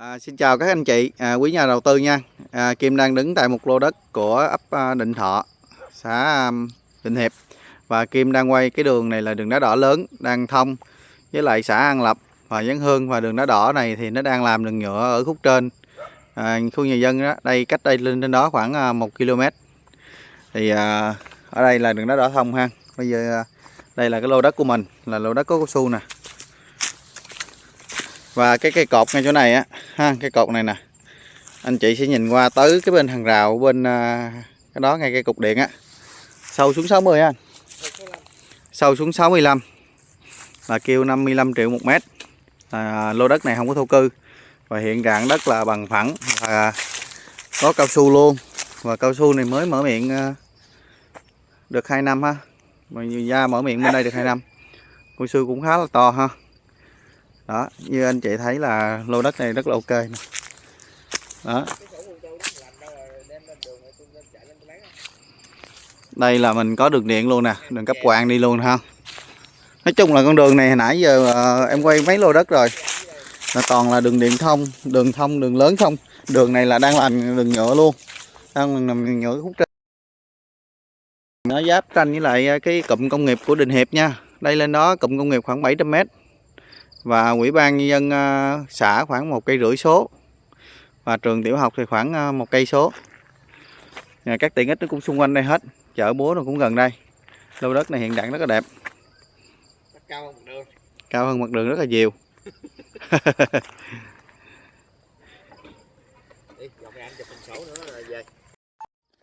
À, xin chào các anh chị, à, quý nhà đầu tư nha. À, Kim đang đứng tại một lô đất của ấp à, Định Thọ, xã à, Định Hiệp. Và Kim đang quay cái đường này là đường đá đỏ lớn, đang thông với lại xã An Lập và Giáng Hương. Và đường đá đỏ này thì nó đang làm đường nhựa ở khúc trên. À, khu nhà dân đó, đây cách đây lên trên đó khoảng à, 1 km. Thì à, ở đây là đường đá đỏ thông ha. Bây giờ à, đây là cái lô đất của mình, là lô đất có cao su nè và cái cây cột ngay chỗ này á ha cái cột này nè. Anh chị sẽ nhìn qua tới cái bên hàng rào bên à, cái đó ngay cây cục điện á. Sâu xuống 60 anh sâu xuống 65 là kêu 55 triệu một mét. À, lô đất này không có thổ cư. Và hiện trạng đất là bằng phẳng và có cao su luôn. Và cao su này mới mở miệng à, được 2 năm ha. Mà da mở miệng bên đây được 2 năm. Cao su cũng khá là to ha đó, như anh chị thấy là lô đất này rất là ok nè. Đó. Đây là mình có đường điện luôn nè, đường cấp quang đi luôn ha. Nói chung là con đường này hồi nãy giờ ờ, em quay mấy lô đất rồi. Là toàn là đường điện thông, đường thông, đường lớn không. Đường này là đang làm đường nhựa luôn. Đang làm đường nhựa khúc trên nó giáp tranh với lại cái cụm công nghiệp của Đình Hiệp nha. Đây lên đó, cụm công nghiệp khoảng 700 mét và ủy ban nhân dân ờ, xã khoảng một cây rưỡi số. Và trường tiểu học thì khoảng ờ, một cây số. Các tiện ích nó cũng xung quanh đây hết. Chợ búa nó cũng gần đây. Lô đất này hiện trạng rất là đẹp. Cao hơn mặt đường cao hơn mặt đường rất là nhiều. Đi này anh chụp hình sổ nữa